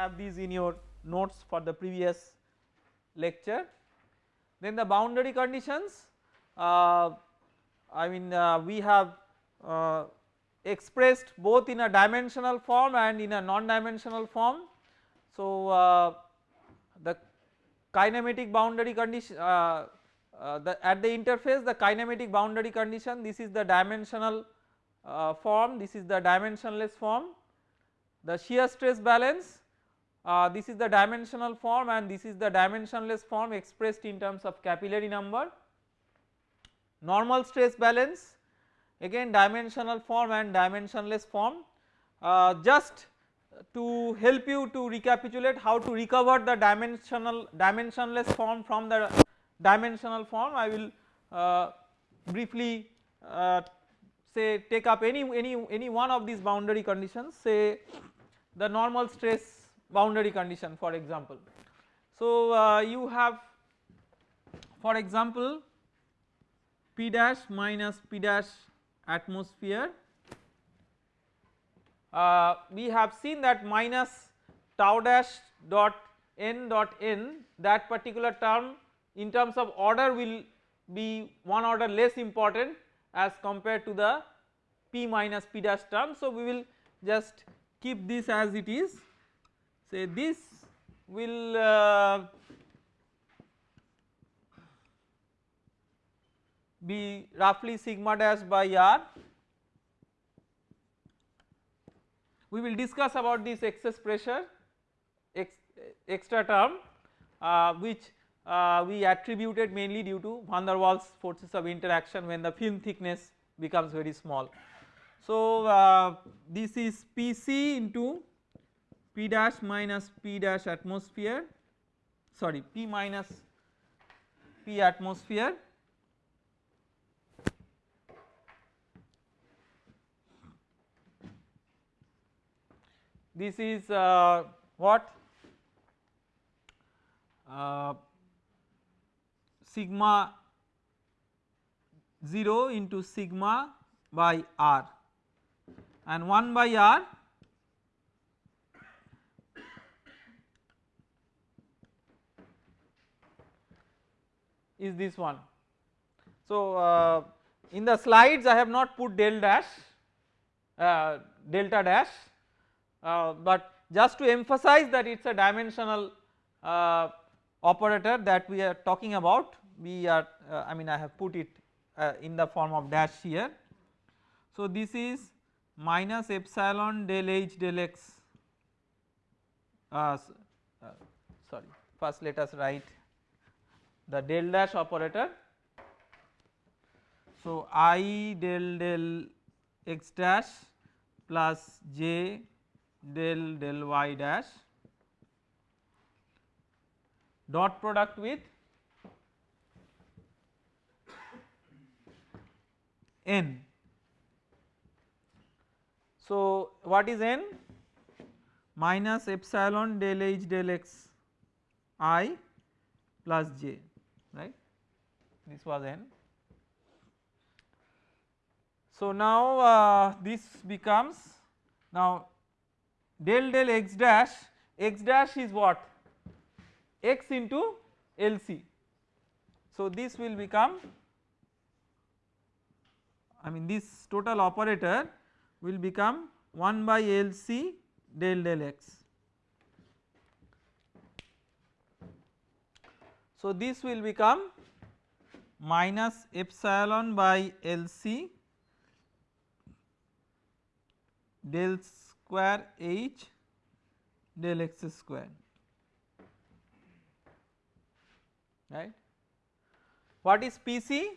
have these in your notes for the previous lecture. Then the boundary conditions uh, I mean uh, we have uh, expressed both in a dimensional form and in a non-dimensional form. So uh, the kinematic boundary condition uh, uh, the at the interface the kinematic boundary condition this is the dimensional form this is the dimensionless form the shear stress balance uh, this is the dimensional form and this is the dimensionless form expressed in terms of capillary number. Normal stress balance again dimensional form and dimensionless form. Uh, just to help you to recapitulate how to recover the dimensional dimensionless form from the dimensional form I will uh, briefly uh, say take up any any any one of these boundary conditions. Say the normal stress boundary condition for example. So uh, you have for example P dash minus P dash atmosphere uh, we have seen that minus tau dash dot n dot n that particular term in terms of order will be one order less important as compared to the p minus p dash term. So we will just keep this as it is say this will uh, be roughly sigma dash by r we will discuss about this excess pressure ex, extra term uh, which uh, we attributed mainly due to van der Waals forces of interaction when the film thickness becomes very small. So uh, this is Pc into P dash minus P dash atmosphere sorry P minus P atmosphere. This is uh, what? Uh, sigma 0 into sigma by r. And 1 by r is this one. So uh, in the slides I have not put del dash uh, delta dash uh, but just to emphasize that it is a dimensional uh, operator that we are talking about we are uh, I mean I have put it uh, in the form of dash here. So this is minus epsilon del h del x sorry first let us write the del dash operator. So i del del x dash plus j del del y dash dot product with n. So what is n? Minus epsilon del h del x i plus j this was n. So now uh, this becomes now del del x dash x dash is what x into LC. So this will become I mean this total operator will become 1 by LC del del x. So this will become minus epsilon by LC del square h del x square right. What is PC?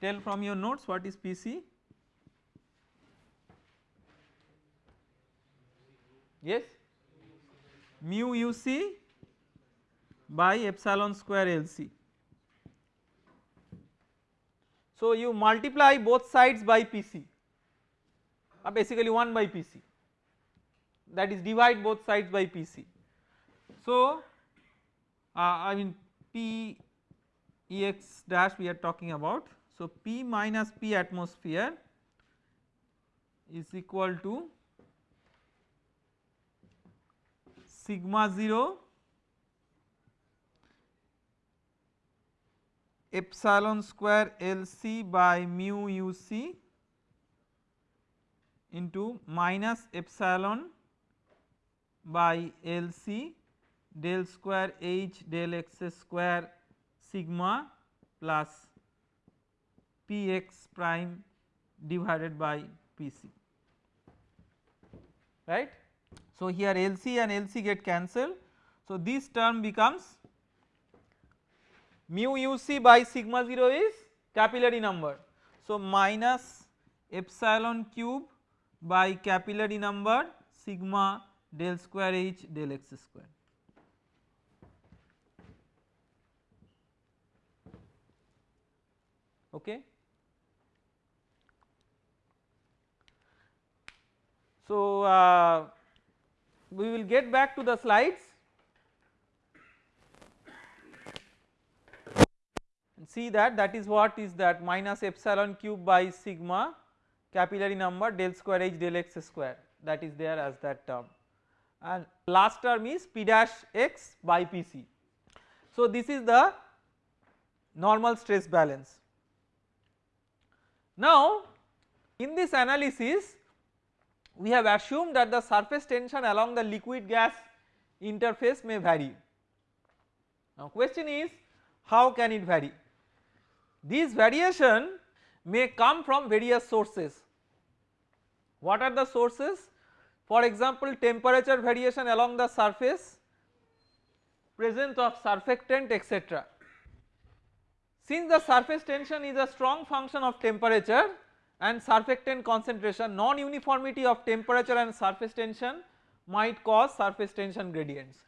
Tell from your notes what is PC? Yes? Mu UC by epsilon square LC. So you multiply both sides by PC uh, basically 1 by PC that is divide both sides by PC. So uh, I mean P Ex dash we are talking about. So P minus P atmosphere is equal to sigma 0 epsilon square LC by mu UC into minus epsilon by LC del square H del x square sigma plus Px prime divided by Pc right. So, here LC and LC get cancelled. So, this term becomes mu uc by sigma 0 is capillary number. So, minus epsilon cube by capillary number sigma del square h del x square. Okay. So, uh, we will get back to the slides see that that is what is that minus epsilon cube by sigma capillary number del square h del x square that is there as that term and last term is p dash x by pc. So this is the normal stress balance. Now in this analysis we have assumed that the surface tension along the liquid gas interface may vary. Now question is how can it vary? These variation may come from various sources. What are the sources? For example temperature variation along the surface, presence of surfactant etc. Since the surface tension is a strong function of temperature and surfactant concentration non-uniformity of temperature and surface tension might cause surface tension gradients.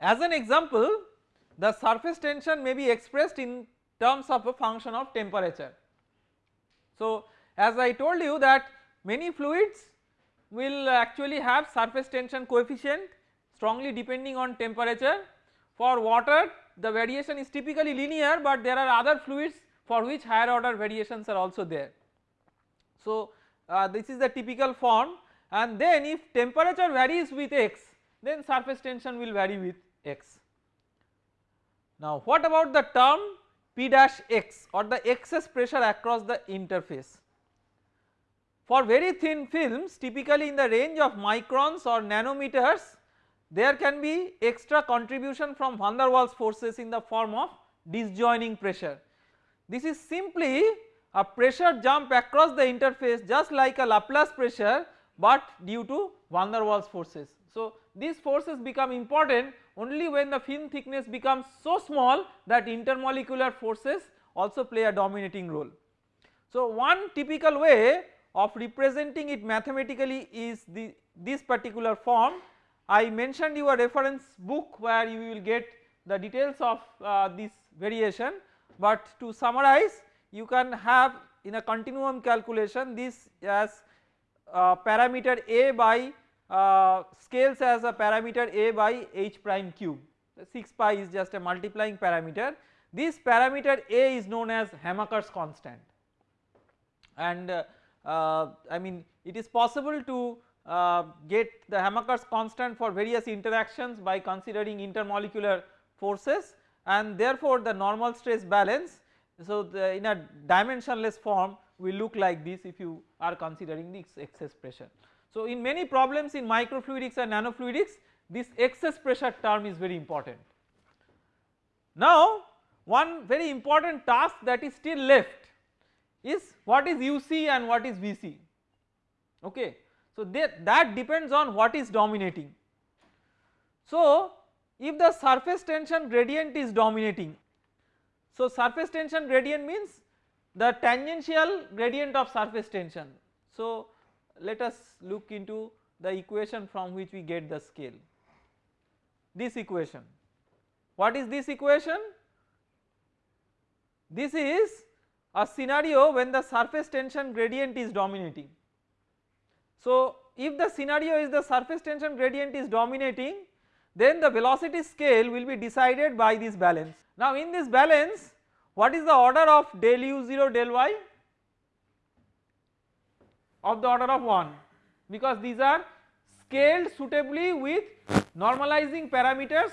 As an example the surface tension may be expressed in terms of a function of temperature. So as I told you that many fluids will actually have surface tension coefficient strongly depending on temperature. For water the variation is typically linear but there are other fluids for which higher order variations are also there. So uh, this is the typical form and then if temperature varies with x then surface tension will vary with x. Now what about the term P dash x or the excess pressure across the interface? For very thin films typically in the range of microns or nanometers there can be extra contribution from van der Waals forces in the form of disjoining pressure. This is simply a pressure jump across the interface just like a Laplace pressure but due to van der Waals forces. So these forces become important only when the film thickness becomes so small that intermolecular forces also play a dominating role. So one typical way of representing it mathematically is the this particular form I mentioned you a reference book where you will get the details of uh, this variation but to summarize you can have in a continuum calculation this as uh, parameter a by uh, scales as a parameter a by h prime cube. 6 pi is just a multiplying parameter. This parameter a is known as Hamaker's constant. And uh, uh, I mean it is possible to uh, get the Hamaker's constant for various interactions by considering intermolecular forces and therefore the normal stress balance. So the in a dimensionless form will look like this if you are considering this excess pressure. So in many problems in microfluidics and nanofluidics this excess pressure term is very important. Now one very important task that is still left is what is UC and what is VC okay. So that, that depends on what is dominating. So if the surface tension gradient is dominating so surface tension gradient means the tangential gradient of surface tension. So let us look into the equation from which we get the scale. This equation, what is this equation? This is a scenario when the surface tension gradient is dominating. So if the scenario is the surface tension gradient is dominating then the velocity scale will be decided by this balance. Now in this balance what is the order of del u0 del y of the order of 1 because these are scaled suitably with normalizing parameters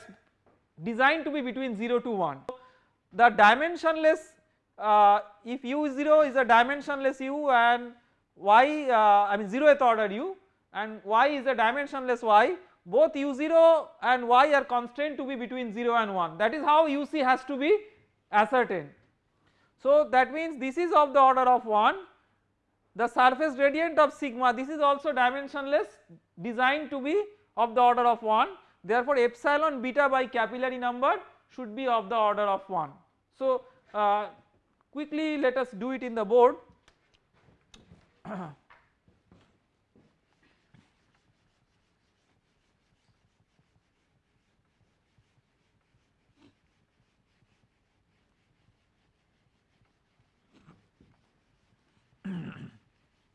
designed to be between 0 to 1. The dimensionless uh, if u0 is a dimensionless u and y uh, I mean 0th order u and y is a dimensionless y both u0 and y are constrained to be between 0 and 1 that is how uc has to be ascertained. So that means this is of the order of 1 the surface gradient of sigma this is also dimensionless designed to be of the order of 1 therefore epsilon beta by capillary number should be of the order of 1. So uh, quickly let us do it in the board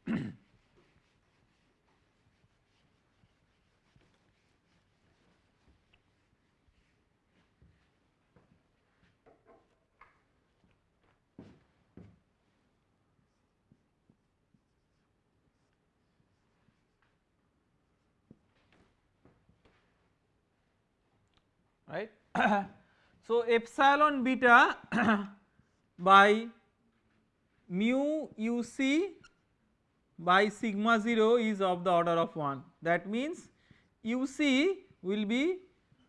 right. so epsilon beta by mu uc by sigma 0 is of the order of 1 that means uc will be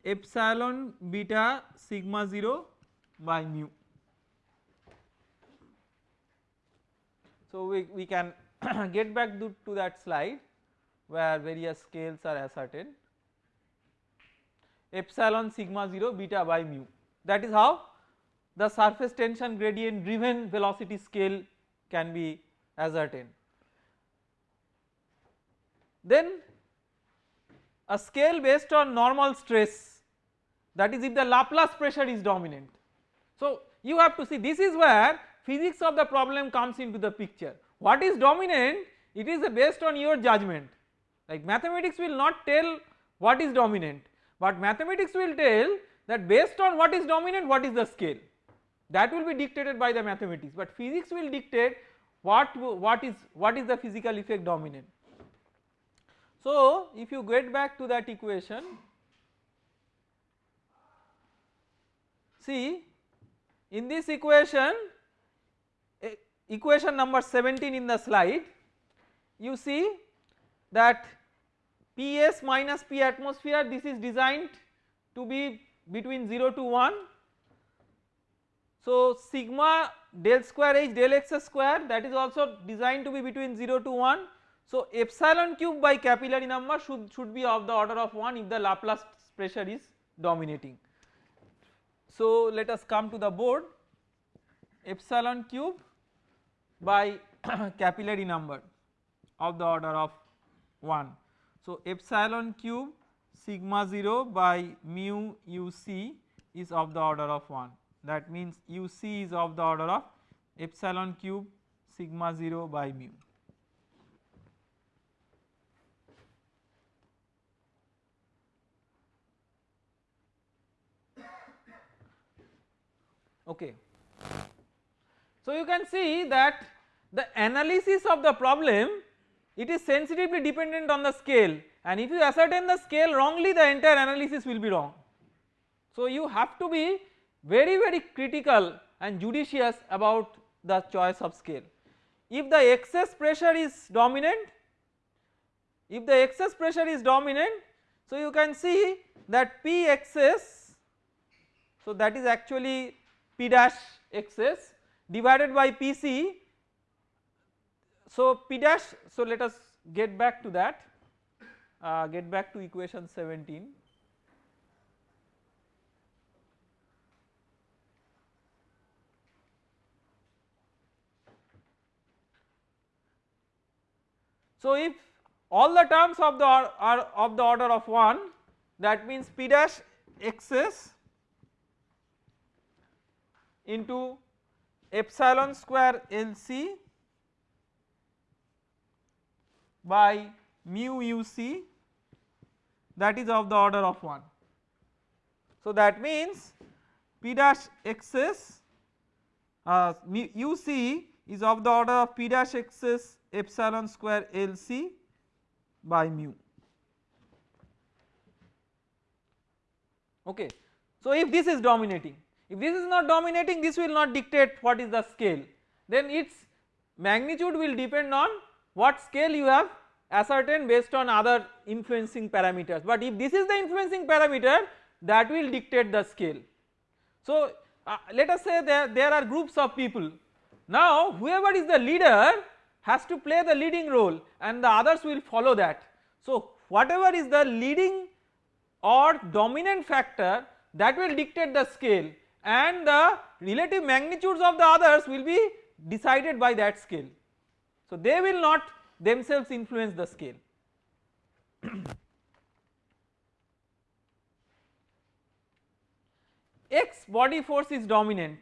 epsilon beta sigma 0 by mu. So we, we can get back to, to that slide where various scales are ascertained epsilon sigma 0 beta by mu that is how the surface tension gradient driven velocity scale can be ascertained. Then a scale based on normal stress that is if the Laplace pressure is dominant. So you have to see this is where physics of the problem comes into the picture what is dominant it is based on your judgment like mathematics will not tell what is dominant but mathematics will tell that based on what is dominant what is the scale that will be dictated by the mathematics but physics will dictate what what is what is the physical effect dominant. So if you get back to that equation see in this equation equation number 17 in the slide you see that Ps minus P atmosphere this is designed to be between 0 to 1. So sigma del square h del x square that is also designed to be between 0 to 1. So epsilon cube by capillary number should, should be of the order of 1 if the Laplace pressure is dominating. So let us come to the board epsilon cube by capillary number of the order of 1. So epsilon cube sigma 0 by mu uc is of the order of 1 that means uc is of the order of epsilon cube sigma 0 by mu. Okay. So you can see that the analysis of the problem it is sensitively dependent on the scale and if you ascertain the scale wrongly the entire analysis will be wrong. So you have to be very very critical and judicious about the choice of scale. If the excess pressure is dominant, if the excess pressure is dominant so you can see that P excess so that is actually P dash excess divided by Pc so P dash so let us get back to that uh, get back to equation 17. So if all the terms of the are, are of the order of 1 that means P dash xs into epsilon square LC by mu uc that is of the order of 1. So that means P dash xs uh, UC is of the order of P dash xs epsilon square LC by mu. Okay. So, if this is dominating, if this is not dominating this will not dictate what is the scale then its magnitude will depend on what scale you have ascertained based on other influencing parameters but if this is the influencing parameter that will dictate the scale. So, uh, let us say there, there are groups of people now whoever is the leader has to play the leading role and the others will follow that. So, whatever is the leading or dominant factor that will dictate the scale and the relative magnitudes of the others will be decided by that scale. So, they will not themselves influence the scale. X body force is dominant,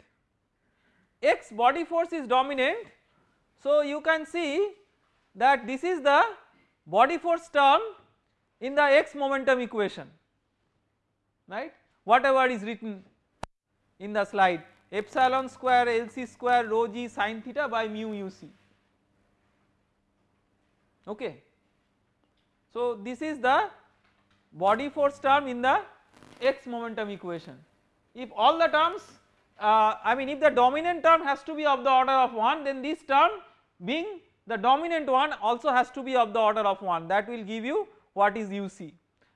X body force is dominant. So, you can see that this is the body force term in the X momentum equation right whatever is written in the slide. Epsilon square LC square rho g sin theta by mu UC okay. So this is the body force term in the x momentum equation. If all the terms uh, I mean if the dominant term has to be of the order of 1 then this term being the dominant one also has to be of the order of 1 that will give you what is UC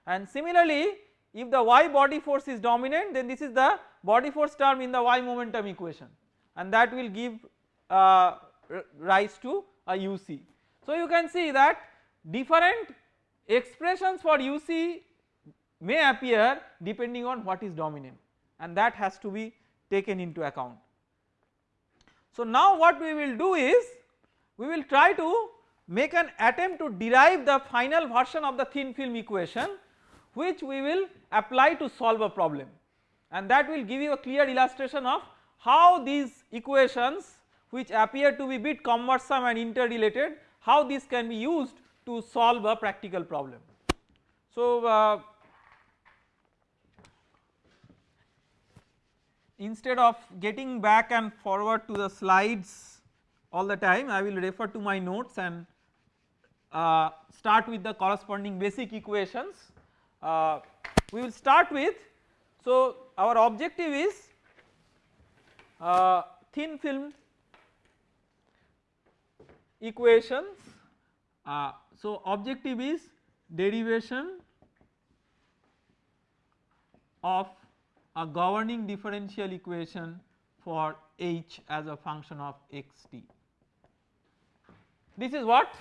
and similarly if the y body force is dominant then this is the body force term in the y momentum equation and that will give uh, rise to a UC. So you can see that different expressions for UC may appear depending on what is dominant and that has to be taken into account. So now what we will do is we will try to make an attempt to derive the final version of the thin film equation which we will apply to solve a problem and that will give you a clear illustration of how these equations which appear to be bit cumbersome and interrelated how this can be used to solve a practical problem. So uh, instead of getting back and forward to the slides all the time I will refer to my notes and uh, start with the corresponding basic equations. Uh, we will start with so our objective is uh, thin film equations. Uh, so objective is derivation of a governing differential equation for h as a function of xt. This is what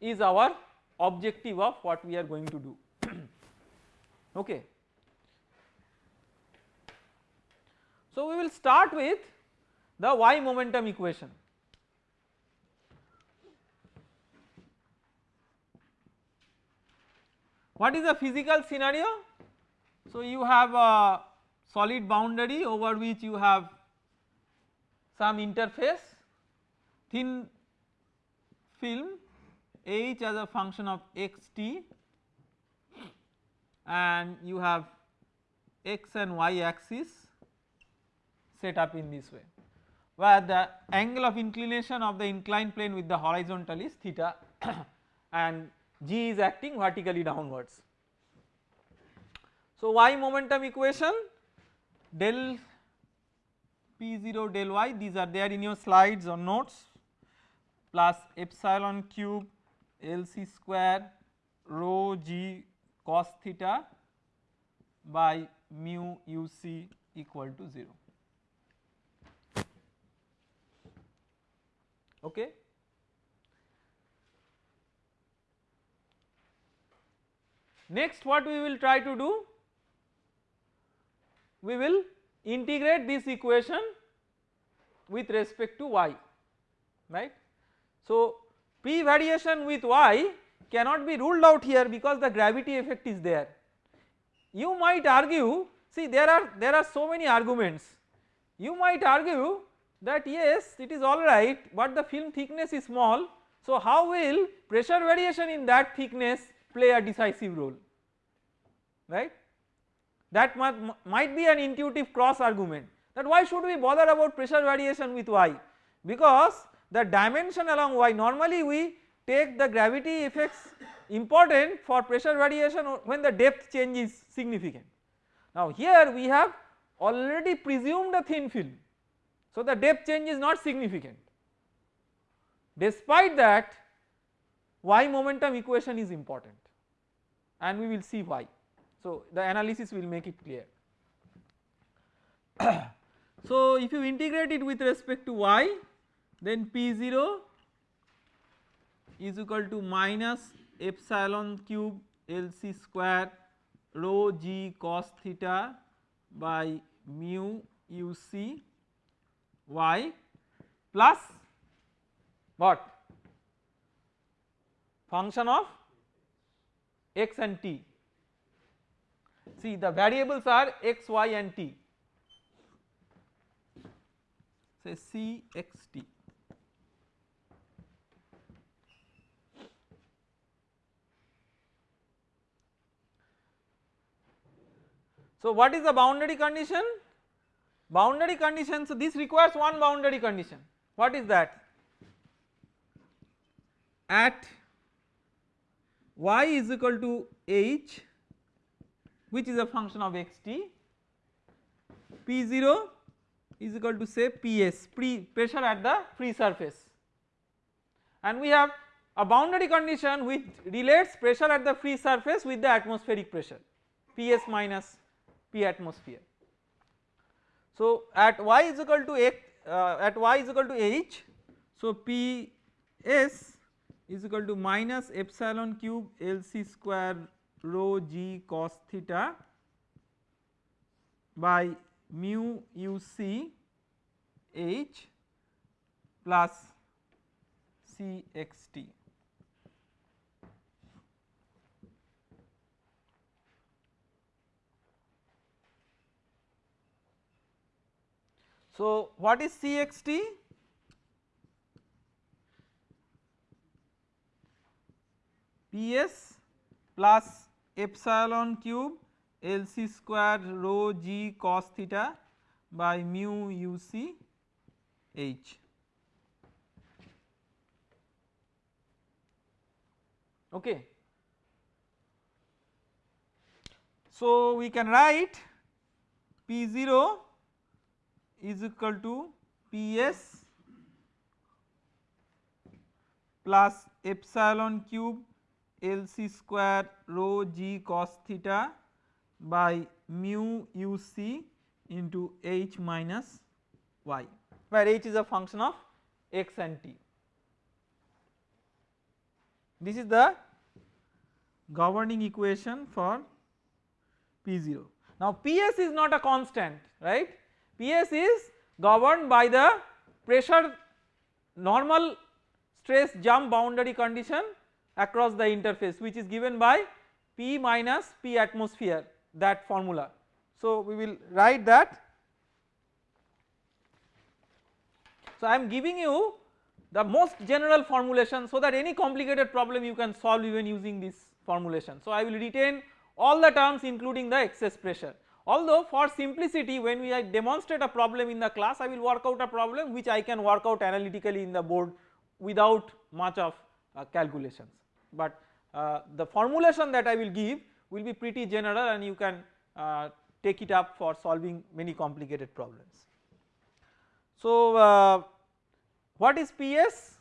is our objective of what we are going to do okay. So, we will start with the y momentum equation. What is the physical scenario? So, you have a solid boundary over which you have some interface thin film h as a function of x t and you have x and y axis set up in this way where the angle of inclination of the inclined plane with the horizontal is theta and g is acting vertically downwards. So y momentum equation del p0 del y these are there in your slides or notes plus epsilon cube lc square rho g cos theta by mu uc equal to 0. Okay. Next what we will try to do we will integrate this equation with respect to y right. So p variation with y cannot be ruled out here because the gravity effect is there. You might argue see there are there are so many arguments you might argue that yes it is alright but the film thickness is small. So how will pressure variation in that thickness play a decisive role right? That might, might be an intuitive cross argument that why should we bother about pressure variation with y? Because the dimension along y normally we take the gravity effects important for pressure variation when the depth change is significant. Now here we have already presumed a thin film so the depth change is not significant despite that y momentum equation is important and we will see why. So the analysis will make it clear. so if you integrate it with respect to y then P0 is equal to minus epsilon cube LC square rho g cos theta by mu UC y plus what function of x and t. See the variables are x, y and t say c x t. So what is the boundary condition? Boundary condition, so this requires one boundary condition. What is that? At y is equal to h which is a function of xt, p0 is equal to say ps pre pressure at the free surface and we have a boundary condition which relates pressure at the free surface with the atmospheric pressure ps minus P atmosphere. So at y is equal to x uh, at y is equal to h so P s is equal to minus epsilon cube L c square rho g cos theta by mu u c h plus c x t. So what is CXT? PS plus epsilon cube LC square rho g cos theta by mu UC H. Okay. So we can write P0 is equal to Ps plus epsilon cube Lc square rho g cos theta by mu uc into h minus y where h is a function of x and t. This is the governing equation for P0. Now Ps is not a constant right Ps is governed by the pressure normal stress jump boundary condition across the interface which is given by P minus P atmosphere that formula. So we will write that. So I am giving you the most general formulation so that any complicated problem you can solve even using this formulation. So I will retain all the terms including the excess pressure although for simplicity when we demonstrate a problem in the class I will work out a problem which I can work out analytically in the board without much of uh, calculations but uh, the formulation that I will give will be pretty general and you can uh, take it up for solving many complicated problems. So uh, what is PS?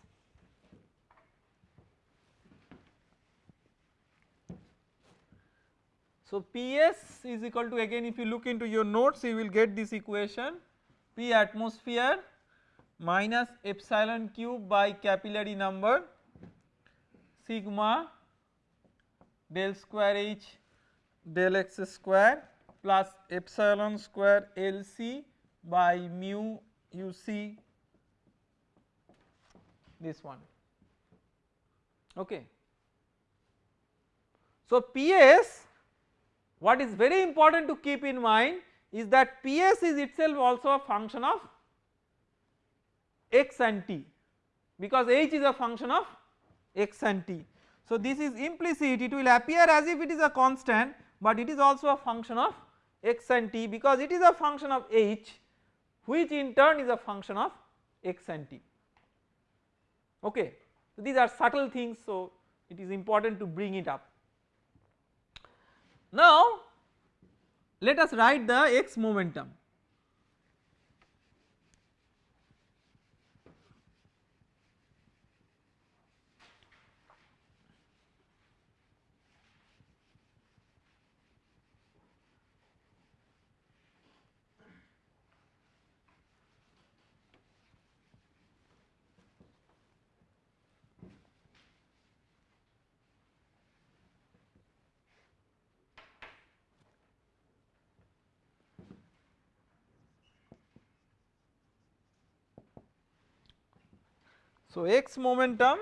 So Ps is equal to again if you look into your notes you will get this equation. P atmosphere minus epsilon cube by capillary number sigma del square h del x square plus epsilon square LC by mu UC this one. Okay. So PS what is very important to keep in mind is that Ps is itself also a function of x and t because h is a function of x and t. So this is implicit it will appear as if it is a constant but it is also a function of x and t because it is a function of h which in turn is a function of x and t okay. So these are subtle things so it is important to bring it up. Now let us write the x momentum So, x momentum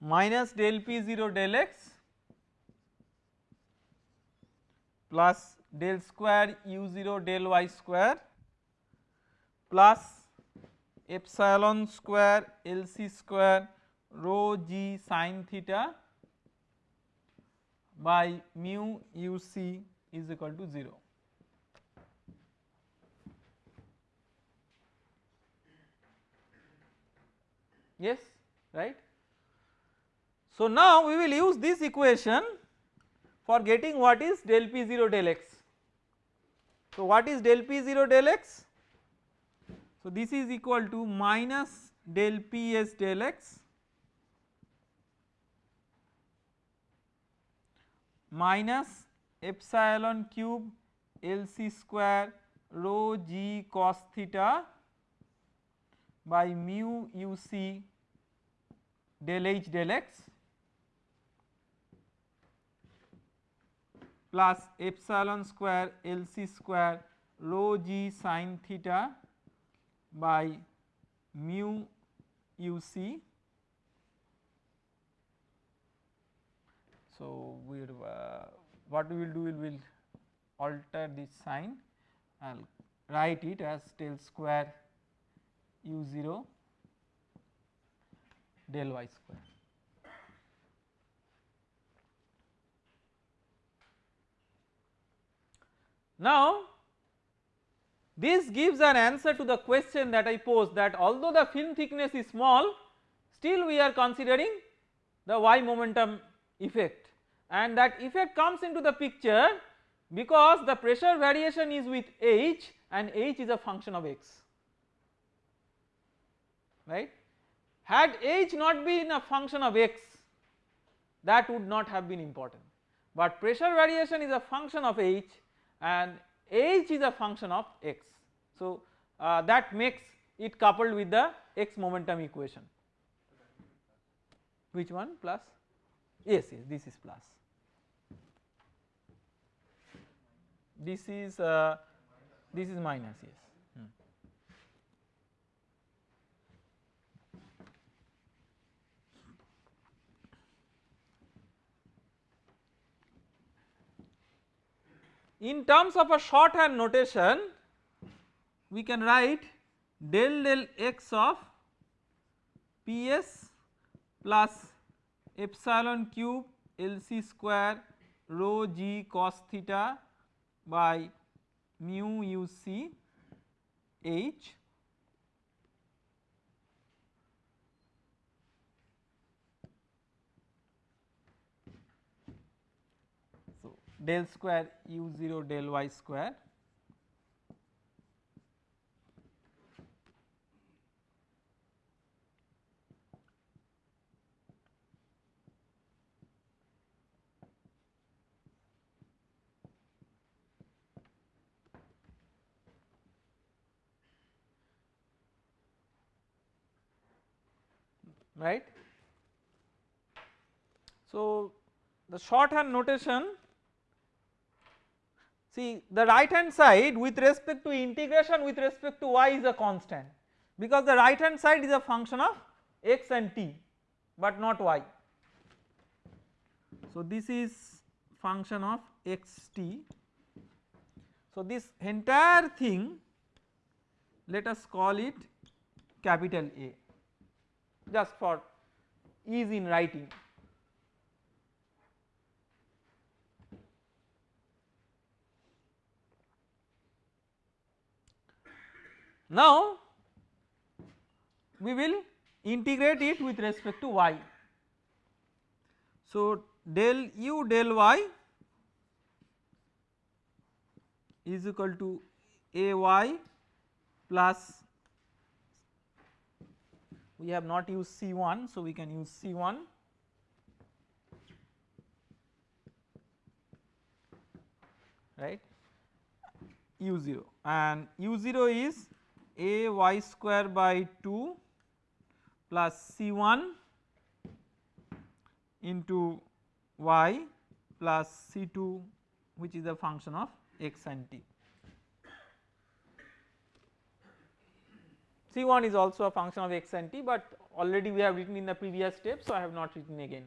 minus del p 0 del x plus del square u 0 del y square plus epsilon square L c square rho g sin theta by mu u c is equal to 0. Yes, right. So now we will use this equation for getting what is del p 0 del x. So what is del p 0 del x? So this is equal to minus del ps del x minus epsilon cube L c square rho g cos theta by mu u c del h del x plus epsilon square L c square rho g sin theta by mu u c. So, we uh, what we will do we will alter this sign I will write it as del square u 0 del y square. Now this gives an answer to the question that I posed that although the film thickness is small still we are considering the y momentum effect. And that effect comes into the picture because the pressure variation is with h and h is a function of x. Right. Had h not been a function of x that would not have been important. But pressure variation is a function of h and h is a function of x. So uh, that makes it coupled with the x momentum equation. Which one? Plus? Yes yes this is plus. This is uh, this is minus yes in terms of a shorthand notation we can write del del x of ps plus epsilon cube L c square rho g cos theta by mu u c h so del square u 0 del y square right. So, the shorthand notation see the right hand side with respect to integration with respect to y is a constant because the right hand side is a function of x and t but not y. So, this is function of x t. So, this entire thing let us call it capital A just for ease in writing. Now we will integrate it with respect to y. So del u del y is equal to a y plus we have not used C1 so we can use C1 right? u0 and u0 is a y square by 2 plus C1 into y plus C2 which is a function of x and t. C1 is also a function of x and t but already we have written in the previous step so I have not written again.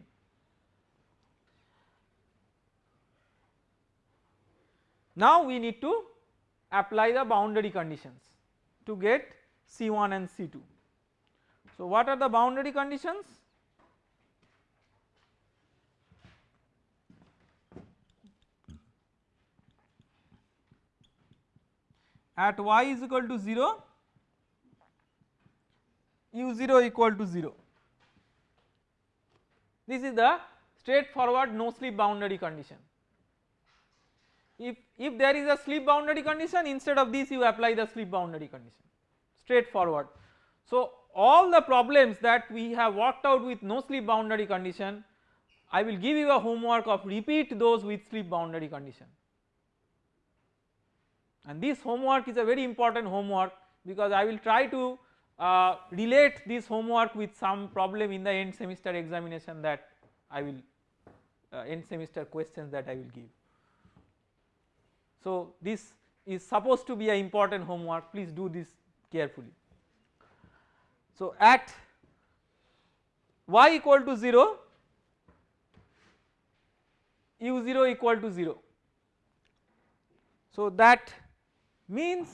Now we need to apply the boundary conditions to get C1 and C2. So what are the boundary conditions? At y is equal to 0, u0 equal to 0. This is the straightforward no slip boundary condition. If, if there is a slip boundary condition instead of this you apply the slip boundary condition straightforward. So all the problems that we have worked out with no slip boundary condition I will give you a homework of repeat those with slip boundary condition and this homework is a very important homework because I will try to uh, relate this homework with some problem in the end semester examination that I will uh, end semester questions that I will give. So this is supposed to be an important homework please do this carefully. So at y equal to 0 u0 equal to 0. So that means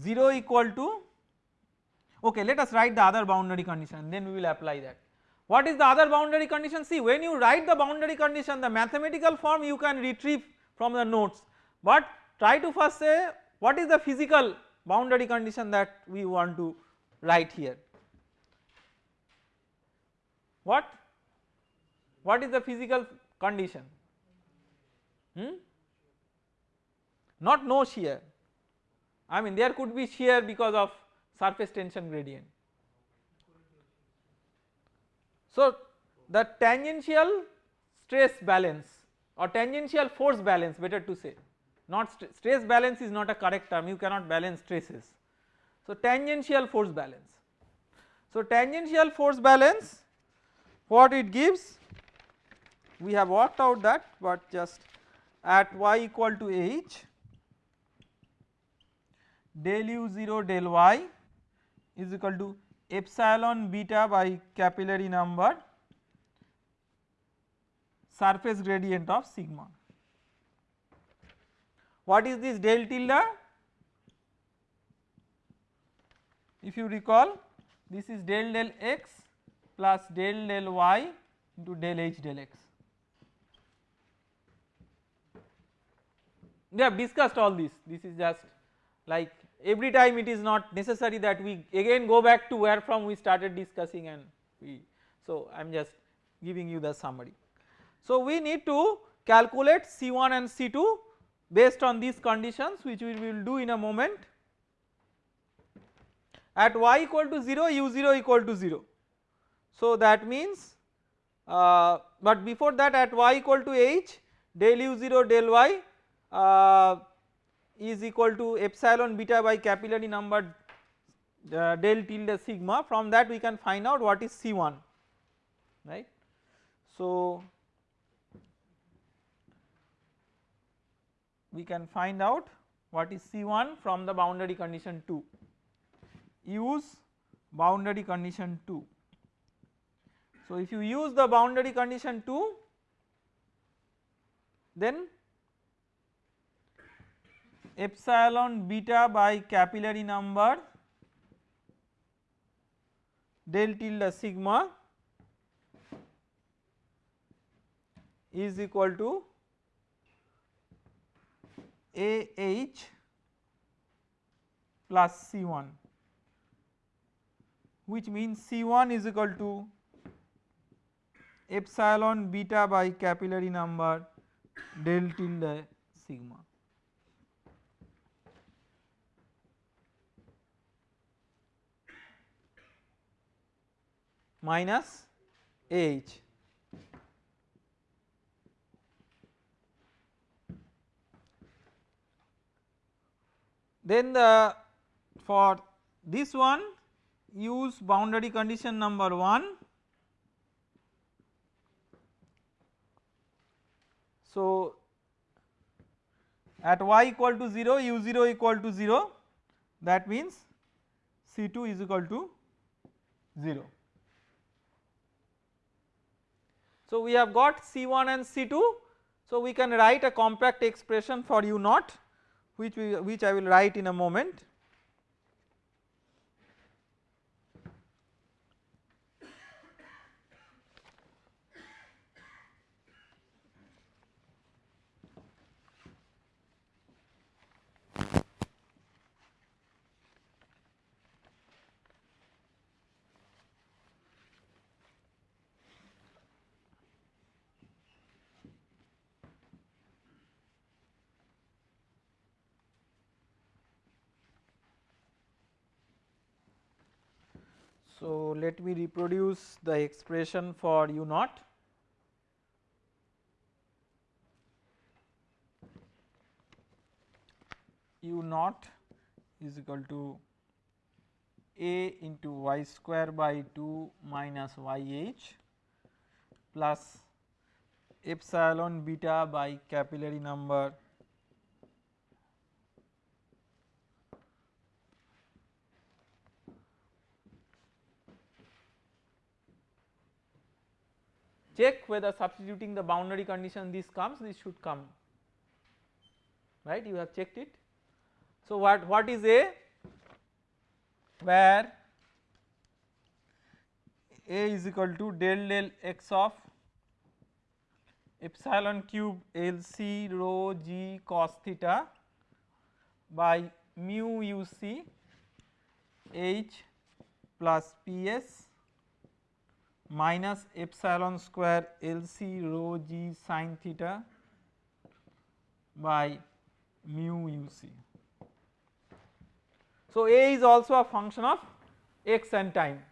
0 equal to okay let us write the other boundary condition then we will apply that. What is the other boundary condition? See when you write the boundary condition the mathematical form you can retrieve from the notes. But try to first say what is the physical boundary condition that we want to write here? What? What is the physical condition? Hmm? not no shear. I mean there could be shear because of surface tension gradient. So the tangential stress balance or tangential force balance better to say not st stress balance is not a correct term you cannot balance stresses. So tangential force balance. So tangential force balance what it gives we have worked out that but just at y equal to h del u 0 del y is equal to epsilon beta by capillary number surface gradient of sigma. What is this del tilde? If you recall this is del del x plus del del y into del h del x. We have discussed all this, this is just like every time it is not necessary that we again go back to where from we started discussing and we so I am just giving you the summary. So we need to calculate C1 and C2 based on these conditions which we will do in a moment at y equal to 0 u0 equal to 0. So that means uh, but before that at y equal to h del u0 del y uh, is equal to epsilon beta by capillary number uh, del tilde sigma from that we can find out what is C1 right. So we can find out what is C1 from the boundary condition 2 use boundary condition 2. So if you use the boundary condition 2 then epsilon beta by capillary number del tilde sigma is equal to AH plus C1 which means C1 is equal to epsilon beta by capillary number del tilde sigma. Minus H. Then the for this one use boundary condition number 1. So at y equal to 0 u 0 equal to 0 that means C2 is equal to 0. So we have got C1 and C2 so we can write a compact expression for u naught which we which I will write in a moment. So let me reproduce the expression for u naught. u naught is equal to a into y square by 2 minus yh plus epsilon beta by capillary number check whether substituting the boundary condition this comes this should come. Right? You have checked it. So what, what is A? Where A is equal to del del x of epsilon cube L C rho g cos theta by mu u c h plus P s minus epsilon square L C rho g sin theta by mu u c. So, A is also a function of x and time.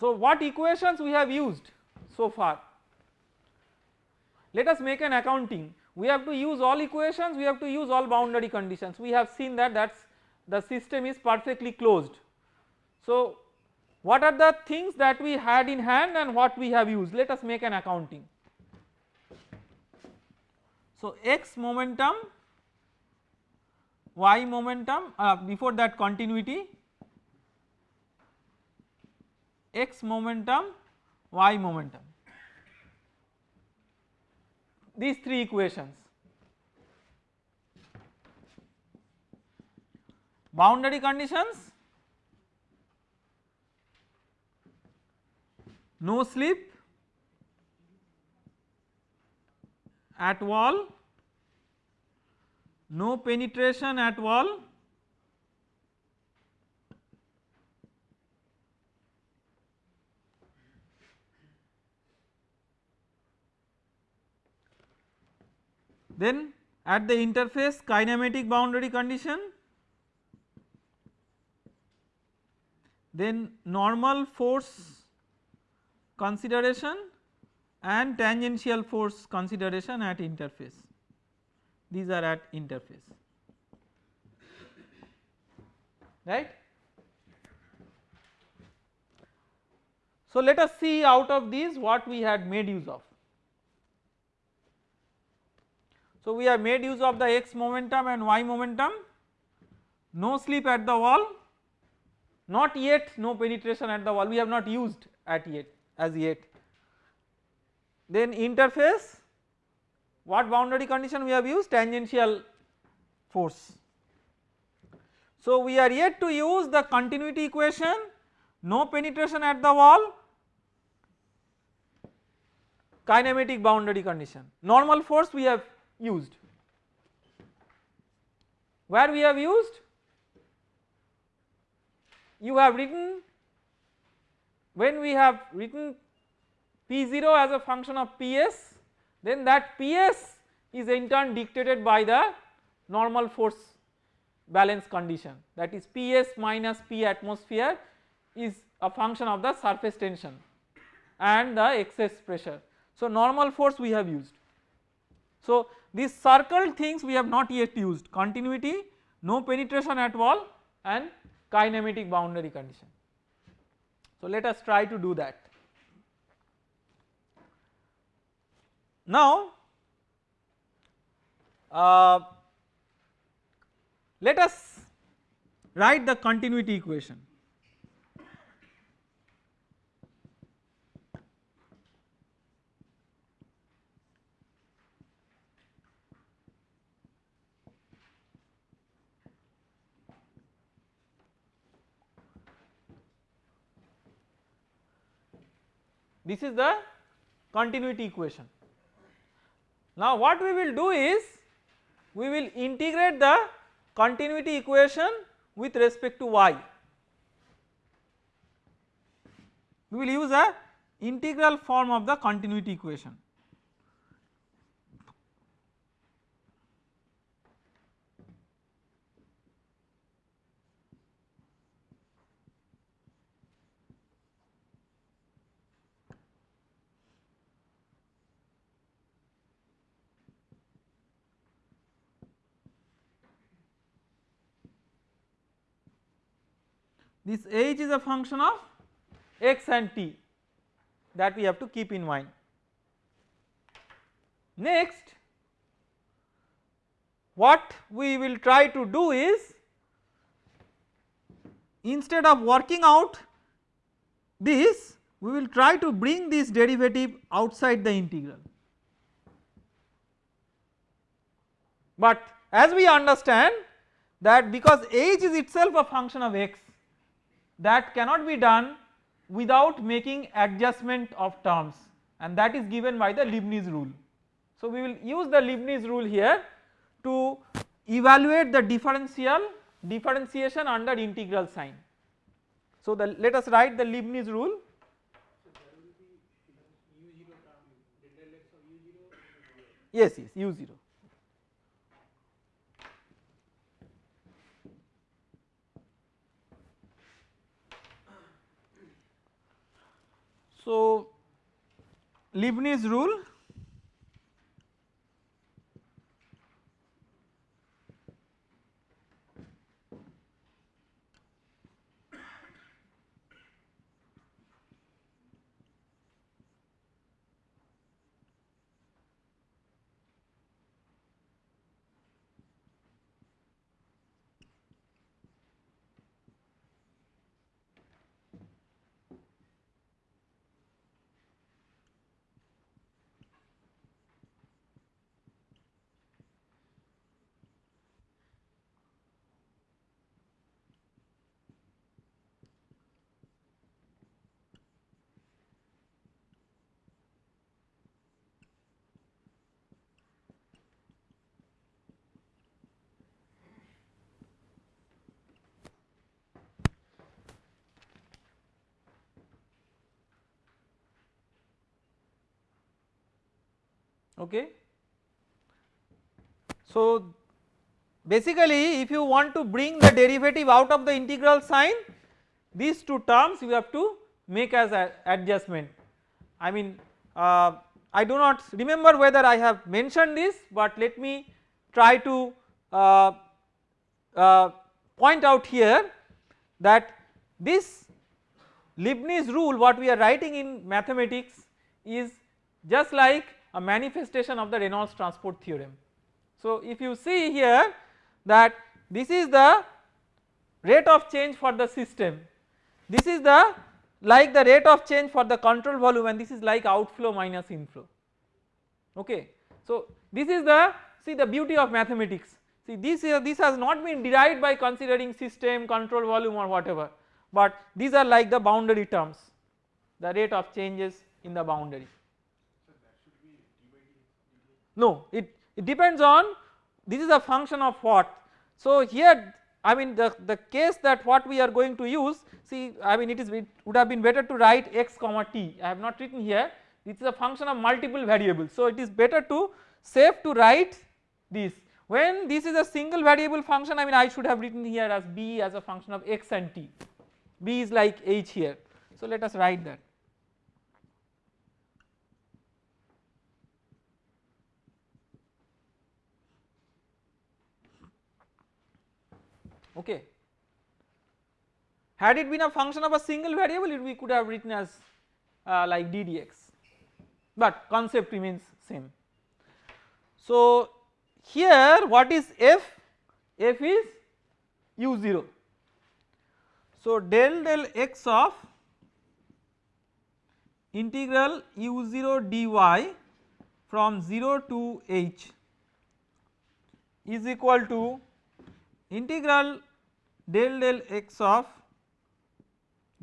So, what equations we have used so far? Let us make an accounting we have to use all equations we have to use all boundary conditions we have seen that that is the system is perfectly closed. So what are the things that we had in hand and what we have used let us make an accounting. So x momentum y momentum uh, before that continuity x momentum y momentum these three equations. Boundary conditions no slip at wall, no penetration at wall Then at the interface kinematic boundary condition, then normal force consideration and tangential force consideration at interface these are at interface right. So let us see out of these what we had made use of. So we have made use of the x momentum and y momentum, no slip at the wall, not yet. No penetration at the wall. We have not used at yet as yet. Then interface. What boundary condition we have used? Tangential force. So we are yet to use the continuity equation. No penetration at the wall. Kinematic boundary condition. Normal force we have used where we have used you have written when we have written P0 as a function of PS then that PS is in turn dictated by the normal force balance condition that is PS minus P atmosphere is a function of the surface tension and the excess pressure. So normal force we have used. So these circle things we have not yet used continuity, no penetration at wall and kinematic boundary condition. So let us try to do that. Now uh, let us write the continuity equation. This is the continuity equation. Now what we will do is we will integrate the continuity equation with respect to y. We will use a integral form of the continuity equation. This h is a function of x and t that we have to keep in mind. Next what we will try to do is instead of working out this we will try to bring this derivative outside the integral. But as we understand that because h is itself a function of x that cannot be done without making adjustment of terms and that is given by the Leibniz rule. So we will use the Leibniz rule here to evaluate the differential differentiation under integral sign. So the let us write the Leibniz rule. Yes, yes, u0. So, Leibniz rule okay. So basically if you want to bring the derivative out of the integral sign these two terms you have to make as adjustment I mean uh, I do not remember whether I have mentioned this but let me try to uh, uh, point out here that this Leibniz rule what we are writing in mathematics is just like a manifestation of the Reynolds transport theorem. So if you see here that this is the rate of change for the system, this is the like the rate of change for the control volume and this is like outflow minus inflow okay. So this is the see the beauty of mathematics see this here this has not been derived by considering system control volume or whatever but these are like the boundary terms the rate of changes in the boundary. No it, it depends on this is a function of what. So here I mean the, the case that what we are going to use see I mean it is it would have been better to write x comma t I have not written here this is a function of multiple variables. So it is better to safe to write this when this is a single variable function I mean I should have written here as b as a function of x and t b is like h here so let us write that. Okay. Had it been a function of a single variable it we could have written as uh, like ddx but concept remains same. So here what is f? f is u0. So del del x of integral u0 dy from 0 to h is equal to integral del del x of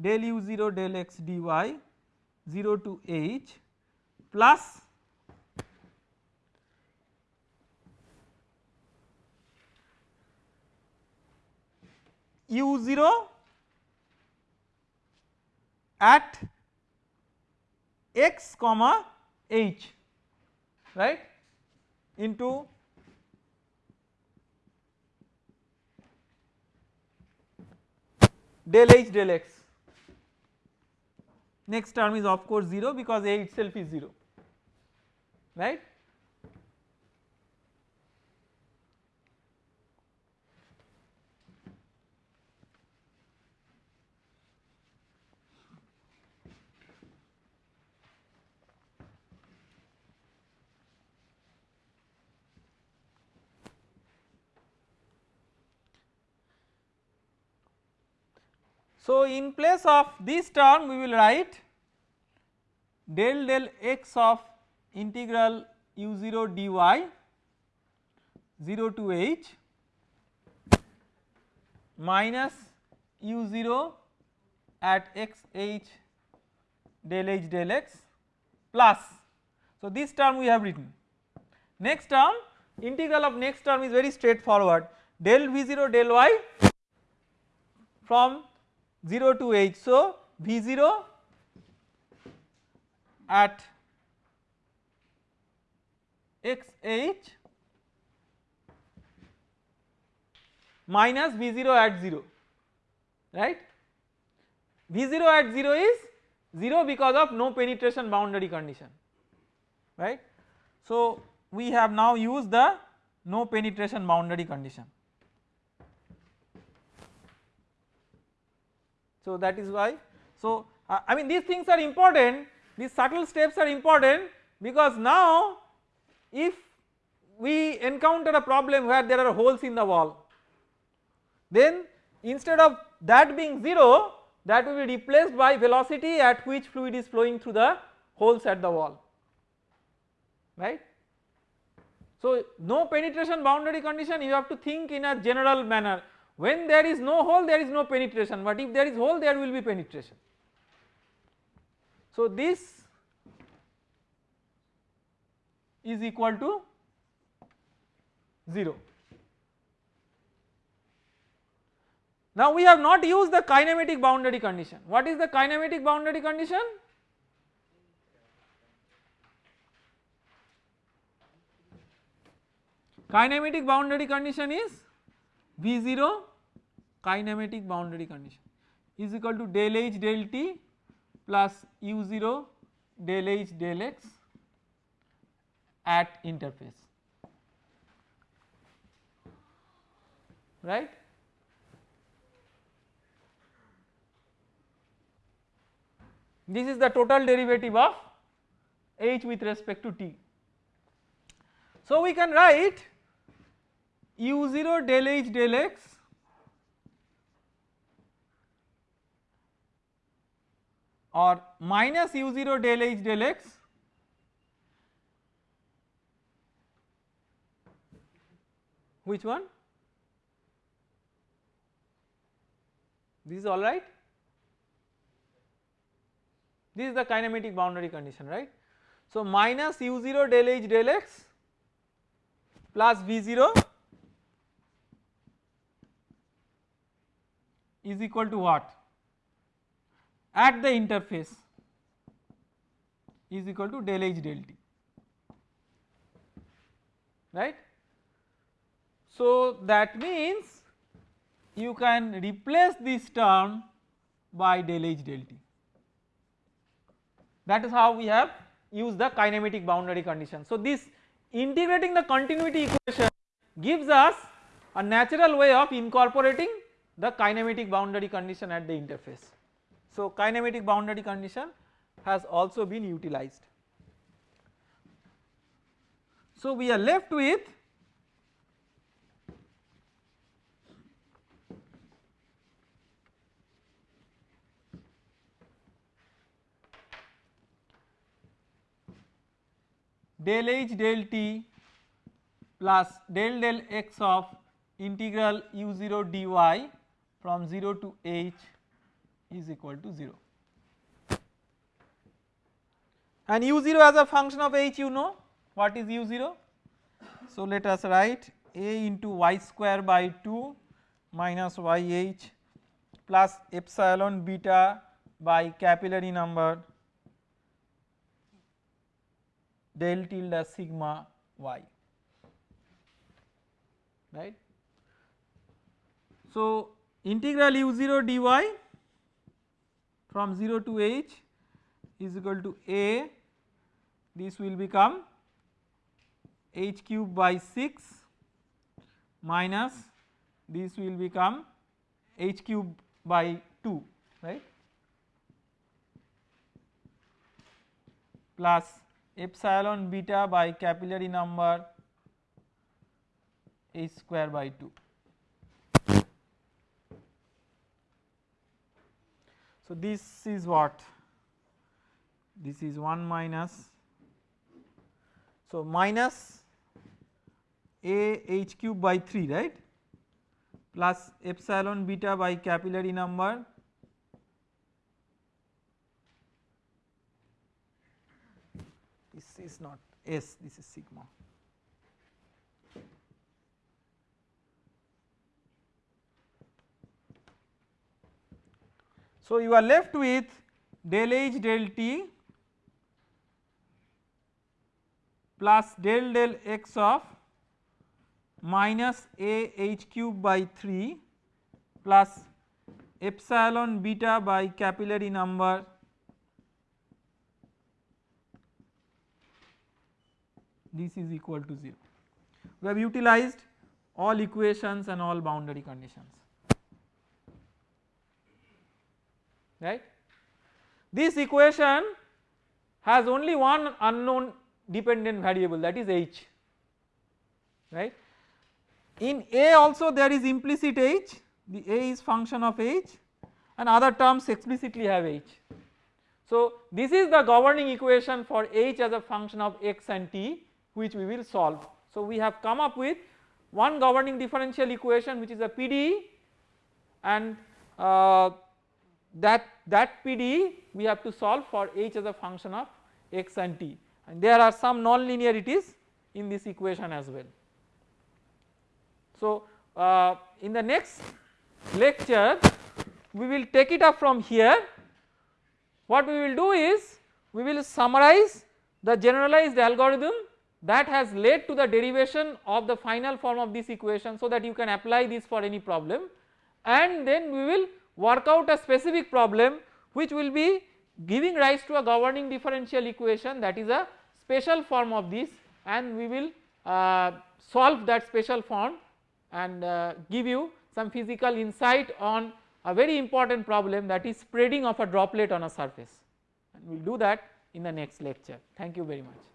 del u0 del x dy 0 to h plus u0 at x comma h right into del h del x next term is of course 0 because a itself is 0 right. So in place of this term we will write del del x of integral u0 dy 0 to h minus u0 at x h del h del x plus so this term we have written. Next term integral of next term is very straightforward del v0 del y from 0 to h. So v0 at xh minus v0 at 0 right v0 at 0 is 0 because of no penetration boundary condition right. So we have now used the no penetration boundary condition. So that is why. So uh, I mean these things are important. These subtle steps are important because now if we encounter a problem where there are holes in the wall then instead of that being 0 that will be replaced by velocity at which fluid is flowing through the holes at the wall right. So no penetration boundary condition you have to think in a general manner when there is no hole there is no penetration but if there is hole there will be penetration. So this is equal to 0. Now we have not used the kinematic boundary condition. What is the kinematic boundary condition? Kinematic boundary condition is V0 kinematic boundary condition is equal to del H del T plus U0 del H del X at interface right. This is the total derivative of H with respect to T. So we can write u0 del H del X or minus u0 del h del x which one this is alright this is the kinematic boundary condition right. So minus u0 del h del x plus v0 is equal to what at the interface is equal to del h del t right. So that means you can replace this term by del h del t that is how we have used the kinematic boundary condition. So this integrating the continuity equation gives us a natural way of incorporating the kinematic boundary condition at the interface. So kinematic boundary condition has also been utilized. So we are left with del h del t plus del del x of integral u0 dy from 0 to h is equal to 0 and u0 as a function of h you know. What is u0 so let us write a into y square by 2 minus yh plus epsilon beta by capillary number del tilde sigma y. Right. So integral u0 dy from 0 to h is equal to a this will become h cube by 6 minus this will become h cube by 2 right plus epsilon beta by capillary number h square by 2. So this is what this is 1 minus so minus a h cube by 3 right plus epsilon beta by capillary number this is not S this is sigma. So you are left with del H del T plus del del x of minus a h cube by 3 plus epsilon beta by capillary number this is equal to 0. We have utilized all equations and all boundary conditions right. This equation has only one unknown dependent variable that is h right. In A also there is implicit h the A is function of h and other terms explicitly have h. So this is the governing equation for h as a function of x and t which we will solve. So we have come up with one governing differential equation which is a PDE and uh, that that PDE we have to solve for h as a function of x and t. And there are some non-linearities in this equation as well. So uh, in the next lecture we will take it up from here. What we will do is we will summarize the generalized algorithm that has led to the derivation of the final form of this equation so that you can apply this for any problem. And then we will work out a specific problem which will be giving rise to a governing differential equation that is a special form of this and we will uh, solve that special form and uh, give you some physical insight on a very important problem that is spreading of a droplet on a surface and we will do that in the next lecture. Thank you very much.